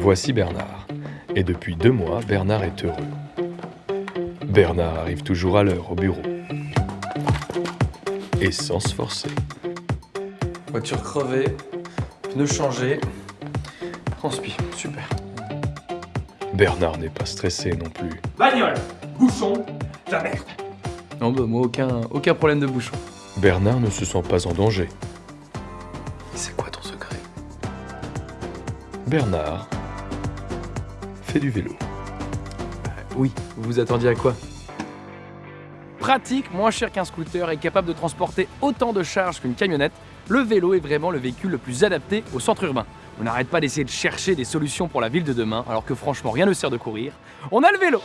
Voici Bernard. Et depuis deux mois, Bernard est heureux. Bernard arrive toujours à l'heure au bureau. Et sans se forcer. Voiture crevée, pneus changés, transpi, super. Bernard n'est pas stressé non plus. Bagnole, bouchon, la merde. Non bah moi aucun, aucun problème de bouchon. Bernard ne se sent pas en danger. C'est quoi ton secret? Bernard fait du vélo. Oui, vous vous attendiez à quoi? Pratique, moins cher qu'un scooter et capable de transporter autant de charges qu'une camionnette, le vélo est vraiment le véhicule le plus adapté au centre urbain. On n'arrête pas d'essayer de chercher des solutions pour la ville de demain, alors que franchement rien ne sert de courir. On a le vélo